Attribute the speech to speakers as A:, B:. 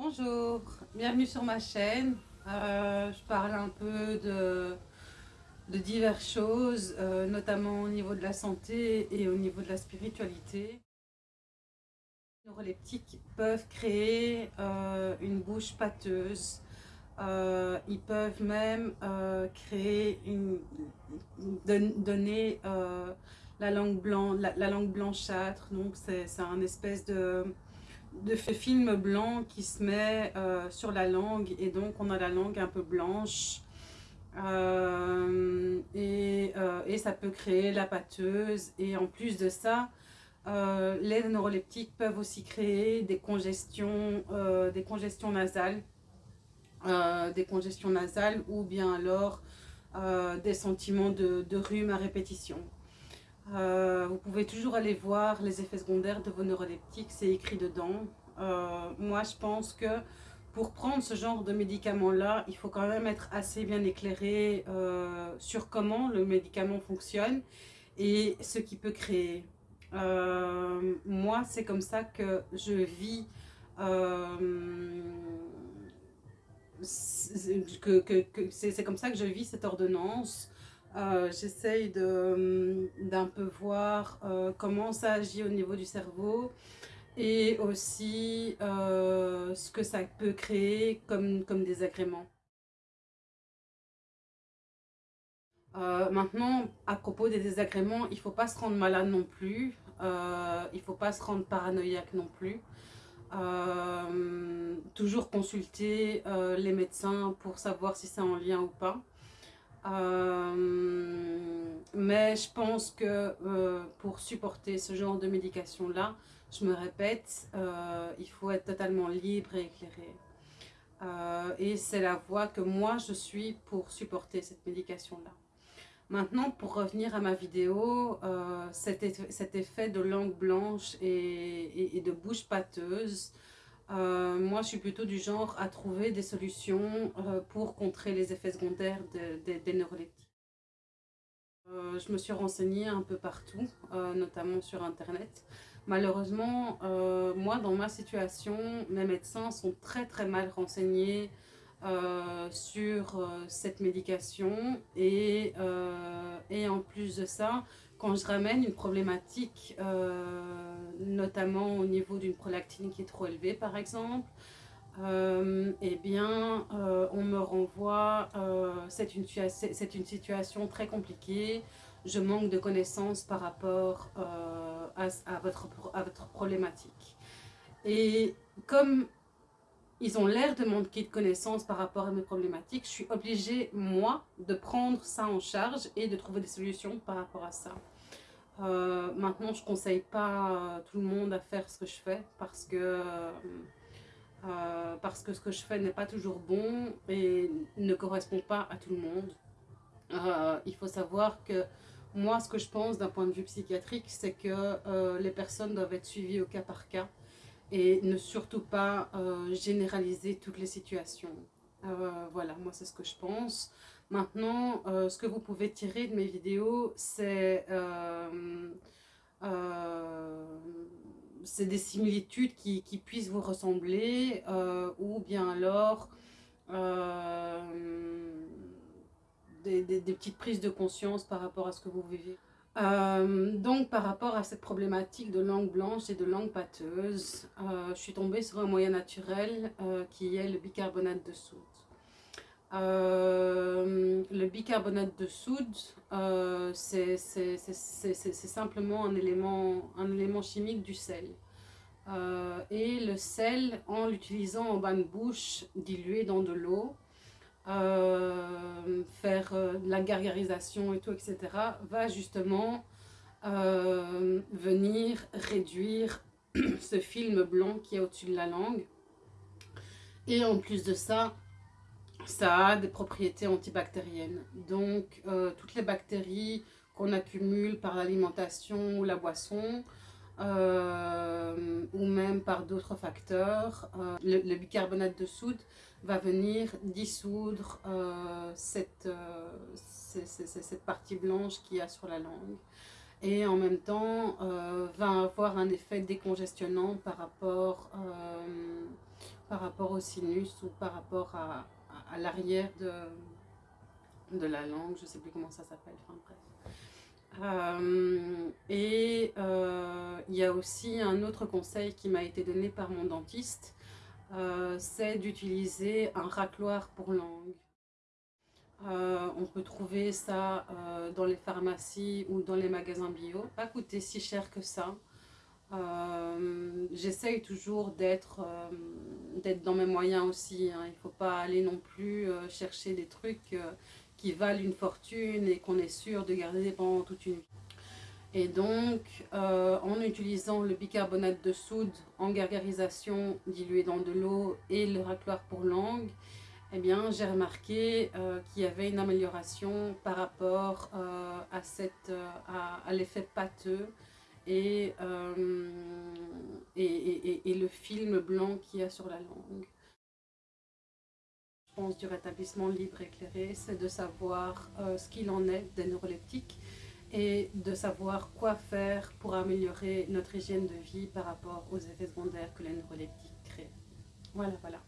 A: Bonjour, bienvenue sur ma chaîne. Euh, je parle un peu de, diverses choses, euh, notamment au niveau de la santé et au niveau de la spiritualité. Les neuroleptiques peuvent créer euh, une bouche pâteuse. ils peuvent même créer une, donner la langue, la langue blanchâtre. Donc c'est un espèce de de ce film blanc qui se met euh, sur la langue et donc on a la langue un peu blanche. Euh, euh, et, ça peut créer la pâteuse. Et en plus de ça les neuroleptiques peuvent aussi créer des congestions, des congestions nasales. Des congestions nasales ou bien alors des sentiments de rhume à répétition euh, vous pouvez toujours aller voir les effets secondaires de vos neuroleptiques, c'est écrit dedans. Euh, moi, je pense que pour prendre ce genre de médicament-là, il faut quand même être assez bien éclairé euh, sur comment le médicament fonctionne et ce qu'il peut créer. moi, c'est comme ça que je vis c'est comme ça que je vis cette ordonnance. Euh, j'essaye d'un peu voir euh, comment ça agit au niveau du cerveau et aussi euh, ce que ça peut créer comme, comme désagrément. maintenant, à propos des désagréments, il ne faut pas se rendre malade non plus, il ne faut pas se rendre paranoïaque non plus. toujours consulter les médecins pour savoir si c'est en lien ou pas. Euh, mais je pense que euh, pour supporter ce genre de médication-là, je me répète, euh, il faut être totalement libre et éclairé. et c'est la voie que moi je suis pour supporter cette médication-là. Maintenant, pour revenir à ma vidéo, cet, effet, de langue blanche et de bouche pâteuse, euh, moi, je suis plutôt du genre à trouver des solutions euh, pour contrer les effets secondaires des neuroleptiques. Euh, je me suis renseignée un peu partout, notamment sur Internet. Malheureusement, moi, dans ma situation, mes médecins sont très très mal renseignés sur cette médication et, et en plus de ça, quand je ramène une problématique, euh, notamment au niveau d'une prolactine qui est trop élevée par exemple, euh, eh bien, euh, on me renvoie, c'est une, situation très compliquée, je manque de connaissances par rapport à, votre, à votre problématique. Et comme ils ont l'air de manquer de connaissances par rapport à mes problématiques, je suis obligée, moi, de prendre ça en charge et de trouver des solutions par rapport à ça. Euh, maintenant, je ne conseille pas tout le monde à faire ce que je fais parce que, euh, parce que ce que je fais n'est pas toujours bon et ne correspond pas à tout le monde. Euh, il faut savoir que moi, ce que je pense d'un point de vue psychiatrique, c'est que les personnes doivent être suivies au cas par cas et ne surtout pas euh, généraliser toutes les situations. Euh, voilà, moi c'est ce que je pense. Maintenant, euh, ce que vous pouvez tirer de mes vidéos, c'est des similitudes qui, puissent vous ressembler ou bien alors des, des petites prises de conscience par rapport à ce que vous vivez. Euh, donc par rapport à cette problématique de langue blanche et de langue pâteuse, euh, je suis tombée sur un moyen naturel euh, qui est le bicarbonate de soude. le bicarbonate de soude, c'est simplement un élément, un élément chimique du sel. et le sel, en l'utilisant en bain de bouche dilué dans de l'eau, euh, faire euh, la gargarisation et tout, etc., va justement euh, venir réduire ce film blanc qui est au-dessus de la langue. Et en plus de ça, ça a des propriétés antibactériennes. Donc, toutes les bactéries qu'on accumule par l'alimentation ou la boisson, ou même par d'autres facteurs, le, bicarbonate de soude va venir dissoudre euh, cette, euh, cette, partie blanche qu'il y a sur la langue et en même temps euh, va avoir un effet décongestionnant par rapport par rapport au sinus ou par rapport à, l'arrière de, de la langue, je ne sais plus comment ça s'appelle, bref. Euh, euh, il y a aussi un autre conseil qui m'a été donné par mon dentiste, euh, c'est d'utiliser un racloir pour langue. on peut trouver ça dans les pharmacies ou dans les magasins bio, pas coûter si cher que ça. J'essaye toujours d'être dans mes moyens aussi, hein. il ne faut pas aller non plus chercher des trucs qui valent une fortune et qu'on est sûr de garder pendant toute une vie. Et donc, euh, en utilisant le bicarbonate de soude en gargarisation dilué dans de l'eau et le racloir pour langue, eh bien, j'ai remarqué euh, qu'il y avait une amélioration par rapport euh, à, à, l'effet pâteux et, et, et, le film blanc qu'il y a sur la langue. Du rétablissement libre éclairé, c'est de savoir ce qu'il en est des neuroleptiques et de savoir quoi faire pour améliorer notre hygiène de vie par rapport aux effets secondaires que les neuroleptiques créent. Voilà, voilà.